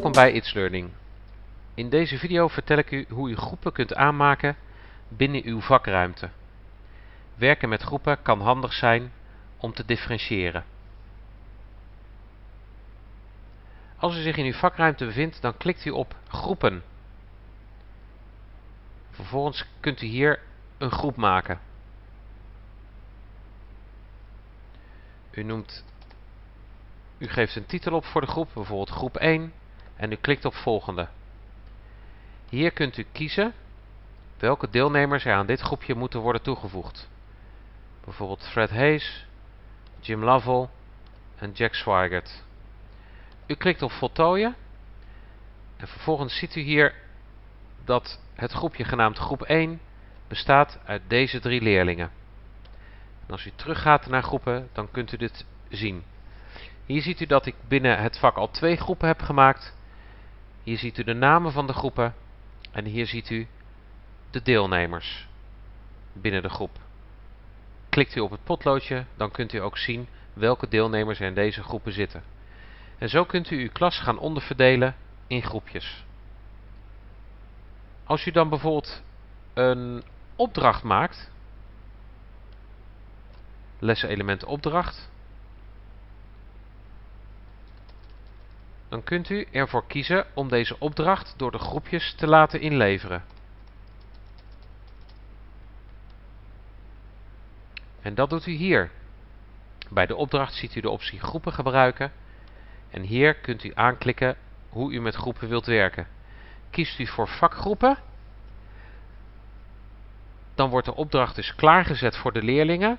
Welkom bij It's Learning. In deze video vertel ik u hoe u groepen kunt aanmaken binnen uw vakruimte. Werken met groepen kan handig zijn om te differentiëren. Als u zich in uw vakruimte bevindt, dan klikt u op groepen. Vervolgens kunt u hier een groep maken. U noemt u geeft een titel op voor de groep, bijvoorbeeld groep 1, en u klikt op volgende. Hier kunt u kiezen welke deelnemers er aan dit groepje moeten worden toegevoegd. Bijvoorbeeld Fred Hayes, Jim Lovell en Jack Swigert. U klikt op voltooien en vervolgens ziet u hier dat het groepje genaamd groep 1 bestaat uit deze drie leerlingen. En als u teruggaat naar groepen, dan kunt u dit zien. Hier ziet u dat ik binnen het vak al twee groepen heb gemaakt. Hier ziet u de namen van de groepen. En hier ziet u de deelnemers binnen de groep. Klikt u op het potloodje, dan kunt u ook zien welke deelnemers er in deze groepen zitten. En zo kunt u uw klas gaan onderverdelen in groepjes. Als u dan bijvoorbeeld een opdracht maakt, leselement opdracht, dan kunt u ervoor kiezen om deze opdracht door de groepjes te laten inleveren. En dat doet u hier. Bij de opdracht ziet u de optie groepen gebruiken en hier kunt u aanklikken hoe u met groepen wilt werken. Kiest u voor vakgroepen, dan wordt de opdracht dus klaargezet voor de leerlingen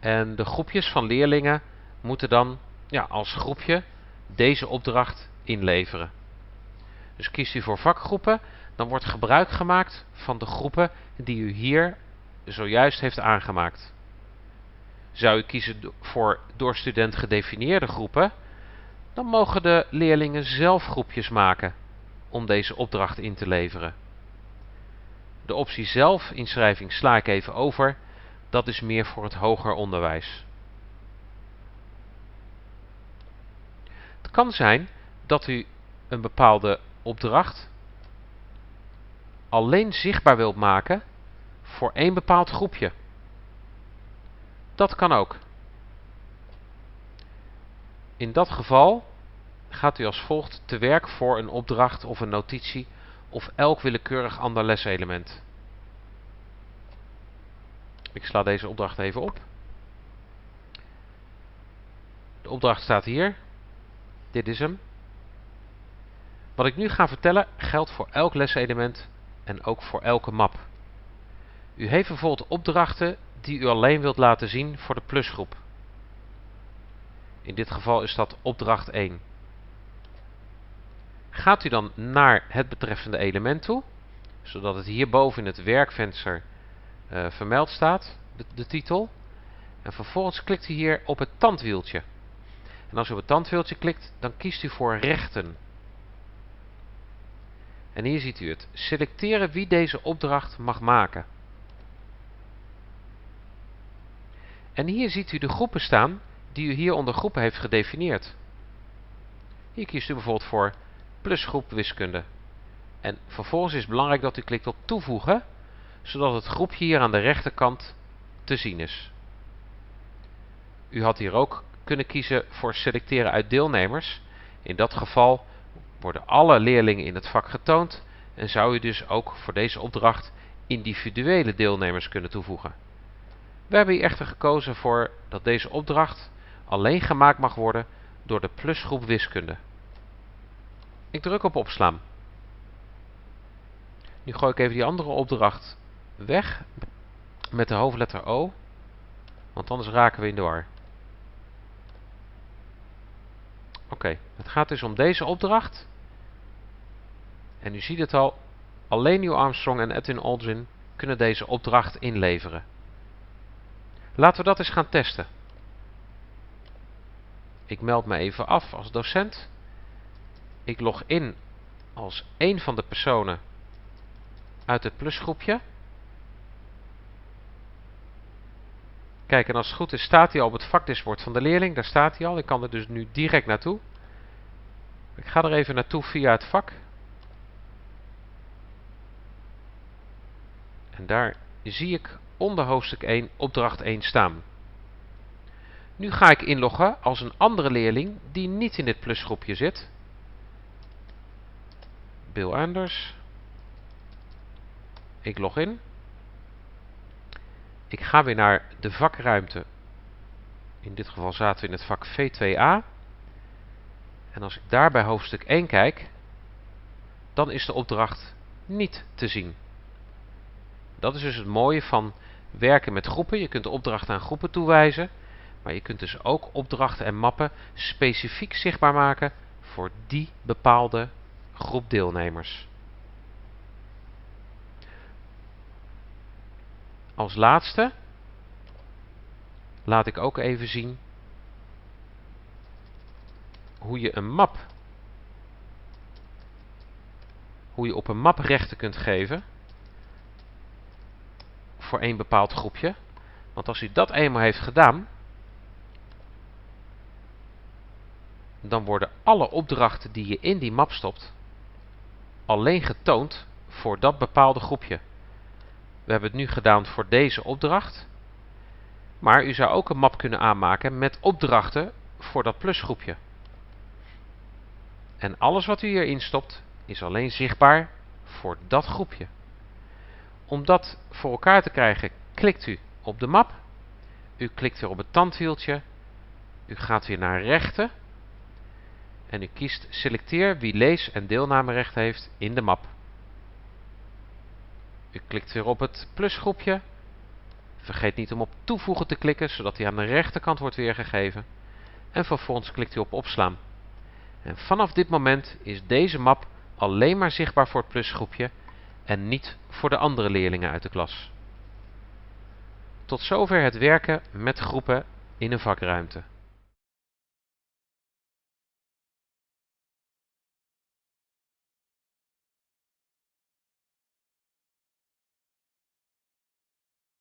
en de groepjes van leerlingen moeten dan ja, als groepje deze opdracht inleveren. Dus kiest u voor vakgroepen, dan wordt gebruik gemaakt van de groepen die u hier zojuist heeft aangemaakt. Zou u kiezen voor door student gedefinieerde groepen, dan mogen de leerlingen zelf groepjes maken om deze opdracht in te leveren. De optie zelf inschrijving sla ik even over, dat is meer voor het hoger onderwijs. Kan zijn dat u een bepaalde opdracht alleen zichtbaar wilt maken voor één bepaald groepje. Dat kan ook. In dat geval gaat u als volgt te werk voor een opdracht of een notitie of elk willekeurig ander leselement. Ik sla deze opdracht even op. De opdracht staat hier. Dit is hem. Wat ik nu ga vertellen geldt voor elk leselement en ook voor elke map. U heeft bijvoorbeeld opdrachten die u alleen wilt laten zien voor de plusgroep. In dit geval is dat opdracht 1. Gaat u dan naar het betreffende element toe, zodat het hierboven in het werkvenster uh, vermeld staat, de titel. En vervolgens klikt u hier op het tandwieltje. En als u op het tandwieltje klikt, dan kiest u voor rechten. En hier ziet u het. Selecteren wie deze opdracht mag maken. En hier ziet u de groepen staan die u hier onder groepen heeft gedefinieerd. Hier kiest u bijvoorbeeld voor plusgroep wiskunde. En vervolgens is het belangrijk dat u klikt op toevoegen, zodat het groepje hier aan de rechterkant te zien is. U had hier ook kunnen kiezen voor selecteren uit deelnemers. In dat geval worden alle leerlingen in het vak getoond en zou u dus ook voor deze opdracht individuele deelnemers kunnen toevoegen. We hebben hier echter gekozen voor dat deze opdracht alleen gemaakt mag worden door de plusgroep wiskunde. Ik druk op opslaan. Nu gooi ik even die andere opdracht weg met de hoofdletter O, want anders raken we in de war. Oké, het gaat dus om deze opdracht. En u ziet het al, alleen Neil Armstrong en Edwin Aldrin kunnen deze opdracht inleveren. Laten we dat eens gaan testen. Ik meld me even af als docent. Ik log in als een van de personen uit het plusgroepje. Kijk, en als het goed is staat hij al op het vakdashboard van de leerling. Daar staat hij al. Ik kan er dus nu direct naartoe. Ik ga er even naartoe via het vak. En daar zie ik onder hoofdstuk 1 opdracht 1 staan. Nu ga ik inloggen als een andere leerling die niet in dit plusgroepje zit. Bill Anders. Ik log in. Ik ga weer naar de vakruimte. In dit geval zaten we in het vak V2A. En als ik daar bij hoofdstuk 1 kijk, dan is de opdracht niet te zien. Dat is dus het mooie van werken met groepen. Je kunt de opdrachten aan groepen toewijzen. Maar je kunt dus ook opdrachten en mappen specifiek zichtbaar maken voor die bepaalde groep deelnemers. Als laatste laat ik ook even zien hoe je een map hoe je op een map rechten kunt geven voor één bepaald groepje. Want als u dat eenmaal heeft gedaan, dan worden alle opdrachten die je in die map stopt alleen getoond voor dat bepaalde groepje. We hebben het nu gedaan voor deze opdracht. Maar u zou ook een map kunnen aanmaken met opdrachten voor dat plusgroepje. En alles wat u hierin stopt is alleen zichtbaar voor dat groepje. Om dat voor elkaar te krijgen klikt u op de map. U klikt weer op het tandwieltje. U gaat weer naar rechten. En u kiest selecteer wie lees- en deelnamerecht heeft in de map. U klikt weer op het plusgroepje. Vergeet niet om op toevoegen te klikken, zodat hij aan de rechterkant wordt weergegeven. En vervolgens klikt u op opslaan. En vanaf dit moment is deze map alleen maar zichtbaar voor het plusgroepje en niet voor de andere leerlingen uit de klas. Tot zover het werken met groepen in een vakruimte.